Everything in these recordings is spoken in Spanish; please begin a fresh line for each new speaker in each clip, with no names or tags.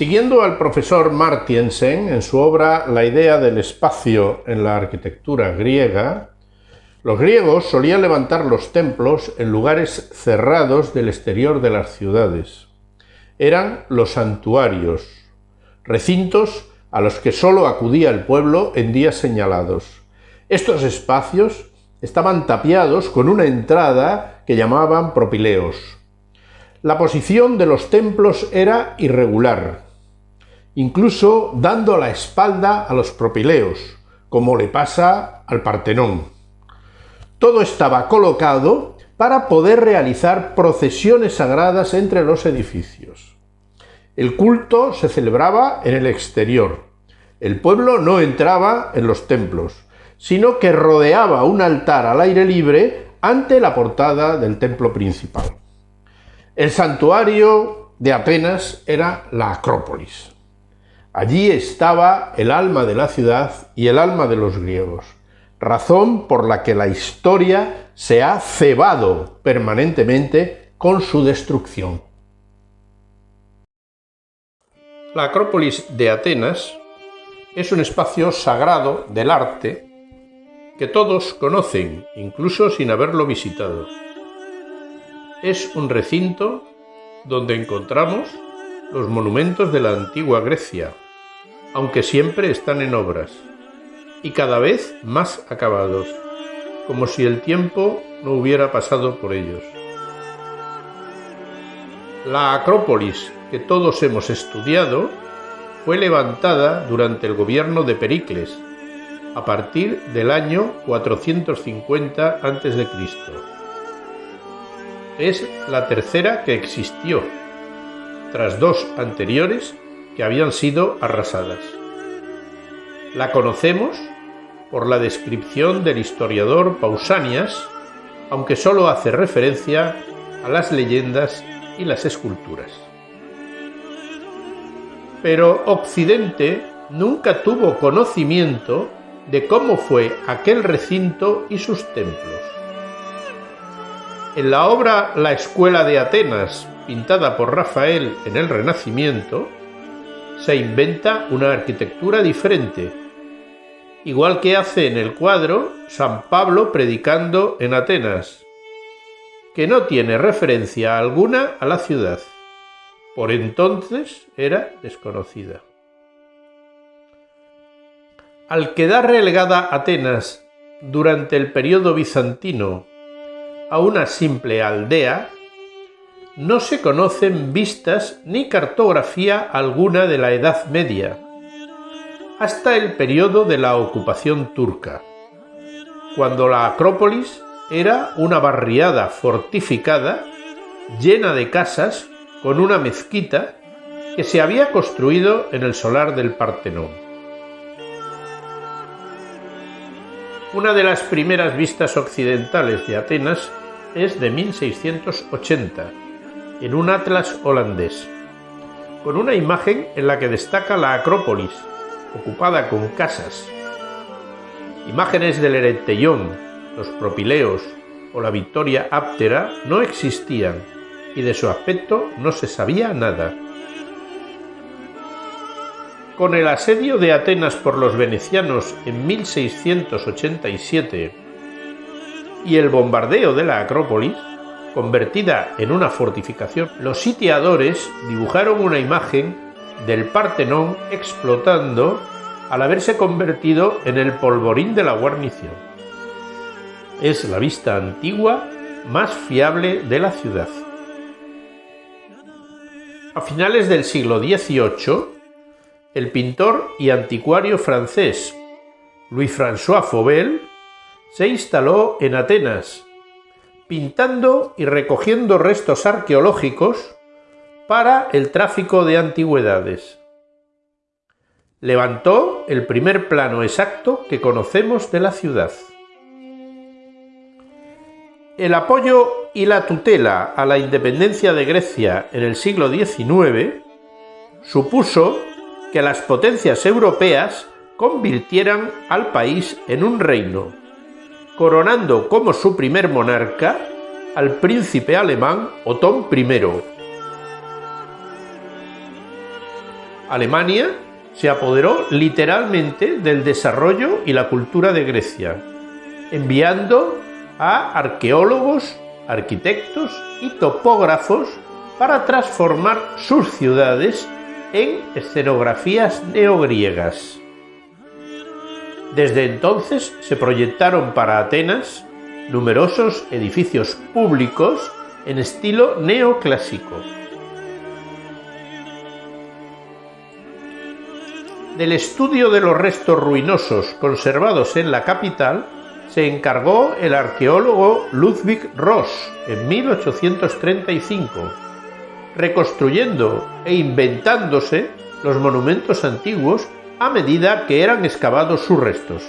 Siguiendo al profesor Martiensen en su obra La idea del espacio en la arquitectura griega, los griegos solían levantar los templos en lugares cerrados del exterior de las ciudades. Eran los santuarios, recintos a los que sólo acudía el pueblo en días señalados. Estos espacios estaban tapiados con una entrada que llamaban propileos. La posición de los templos era irregular, incluso dando la espalda a los propileos, como le pasa al Partenón. Todo estaba colocado para poder realizar procesiones sagradas entre los edificios. El culto se celebraba en el exterior. El pueblo no entraba en los templos, sino que rodeaba un altar al aire libre ante la portada del templo principal. El santuario de Atenas era la Acrópolis. Allí estaba el alma de la ciudad y el alma de los griegos, razón por la que la historia se ha cebado permanentemente con su destrucción. La Acrópolis de Atenas es un espacio sagrado del arte que todos conocen, incluso sin haberlo visitado es un recinto donde encontramos los monumentos de la antigua Grecia, aunque siempre están en obras, y cada vez más acabados, como si el tiempo no hubiera pasado por ellos. La Acrópolis que todos hemos estudiado fue levantada durante el gobierno de Pericles, a partir del año 450 a.C es la tercera que existió, tras dos anteriores que habían sido arrasadas. La conocemos por la descripción del historiador Pausanias, aunque sólo hace referencia a las leyendas y las esculturas. Pero Occidente nunca tuvo conocimiento de cómo fue aquel recinto y sus templos. En la obra La Escuela de Atenas, pintada por Rafael en el Renacimiento, se inventa una arquitectura diferente, igual que hace en el cuadro San Pablo predicando en Atenas, que no tiene referencia alguna a la ciudad. Por entonces era desconocida. Al quedar relegada Atenas durante el periodo bizantino a una simple aldea, no se conocen vistas ni cartografía alguna de la Edad Media, hasta el periodo de la ocupación turca, cuando la Acrópolis era una barriada fortificada llena de casas con una mezquita que se había construido en el solar del Partenón. Una de las primeras vistas occidentales de Atenas es de 1680, en un atlas holandés, con una imagen en la que destaca la Acrópolis, ocupada con casas. Imágenes del Eretellón, los Propileos o la Victoria Áptera no existían y de su aspecto no se sabía nada. Con el asedio de Atenas por los venecianos en 1687 y el bombardeo de la Acrópolis, convertida en una fortificación, los sitiadores dibujaron una imagen del Partenón explotando al haberse convertido en el polvorín de la guarnición. Es la vista antigua más fiable de la ciudad. A finales del siglo XVIII, el pintor y anticuario francés Louis-François Fauvel se instaló en Atenas, pintando y recogiendo restos arqueológicos para el tráfico de antigüedades. Levantó el primer plano exacto que conocemos de la ciudad. El apoyo y la tutela a la independencia de Grecia en el siglo XIX supuso que las potencias europeas convirtieran al país en un reino coronando como su primer monarca al príncipe alemán Otón I. Alemania se apoderó literalmente del desarrollo y la cultura de Grecia, enviando a arqueólogos, arquitectos y topógrafos para transformar sus ciudades en escenografías neogriegas. Desde entonces se proyectaron para Atenas numerosos edificios públicos en estilo neoclásico. Del estudio de los restos ruinosos conservados en la capital se encargó el arqueólogo Ludwig Ross en 1835, reconstruyendo e inventándose los monumentos antiguos a medida que eran excavados sus restos.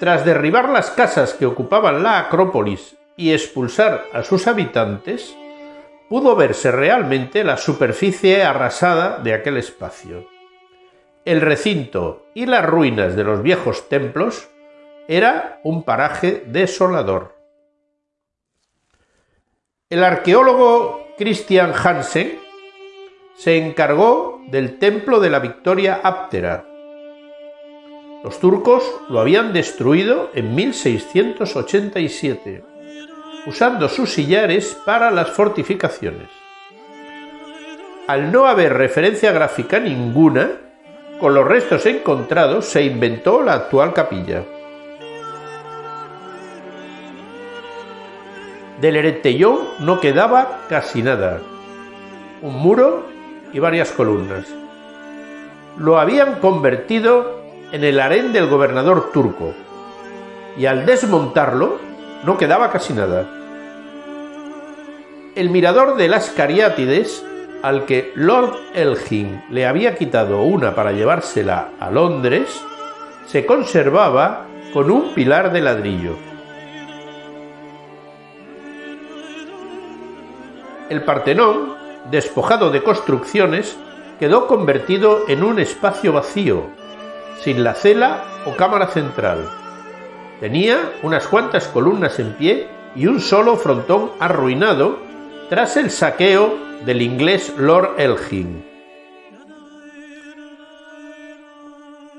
Tras derribar las casas que ocupaban la Acrópolis y expulsar a sus habitantes, pudo verse realmente la superficie arrasada de aquel espacio. El recinto y las ruinas de los viejos templos era un paraje desolador. El arqueólogo Christian Hansen se encargó del templo de la Victoria Áptera. Los turcos lo habían destruido en 1687 usando sus sillares para las fortificaciones. Al no haber referencia gráfica ninguna, con los restos encontrados se inventó la actual capilla. Del Eretellón no quedaba casi nada, un muro y varias columnas. Lo habían convertido en el harén del gobernador turco, y al desmontarlo no quedaba casi nada. El mirador de las Cariátides, al que Lord Elgin le había quitado una para llevársela a Londres, se conservaba con un pilar de ladrillo. El Partenón, despojado de construcciones, quedó convertido en un espacio vacío, sin la cela o cámara central. Tenía unas cuantas columnas en pie y un solo frontón arruinado tras el saqueo del inglés Lord Elgin.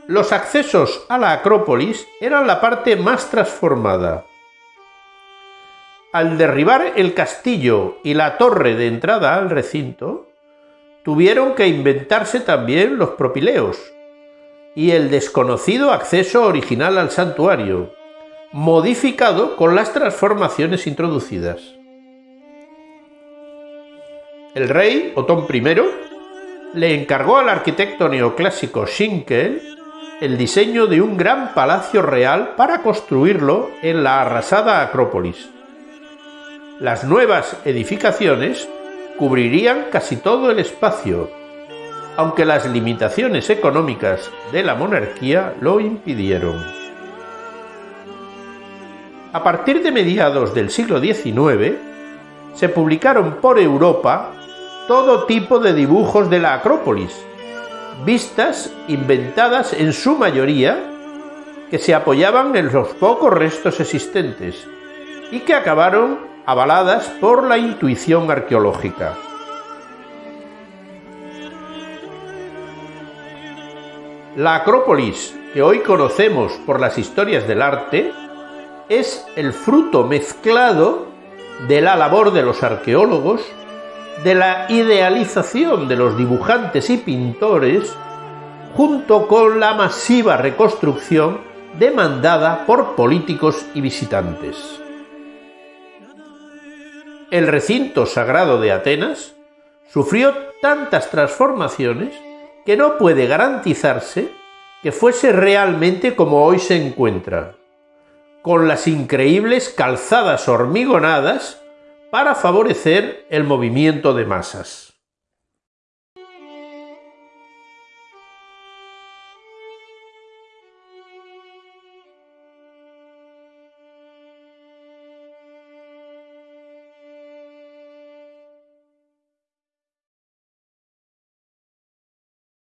Los accesos a la Acrópolis eran la parte más transformada. Al derribar el castillo y la torre de entrada al recinto, tuvieron que inventarse también los propileos y el desconocido acceso original al santuario, modificado con las transformaciones introducidas el rey Otón I le encargó al arquitecto neoclásico Schinkel el diseño de un gran palacio real para construirlo en la arrasada Acrópolis. Las nuevas edificaciones cubrirían casi todo el espacio, aunque las limitaciones económicas de la monarquía lo impidieron. A partir de mediados del siglo XIX, se publicaron por Europa todo tipo de dibujos de la Acrópolis, vistas inventadas en su mayoría, que se apoyaban en los pocos restos existentes y que acabaron avaladas por la intuición arqueológica. La Acrópolis, que hoy conocemos por las historias del arte, es el fruto mezclado de la labor de los arqueólogos de la idealización de los dibujantes y pintores junto con la masiva reconstrucción demandada por políticos y visitantes. El recinto sagrado de Atenas sufrió tantas transformaciones que no puede garantizarse que fuese realmente como hoy se encuentra, con las increíbles calzadas hormigonadas para favorecer el movimiento de masas.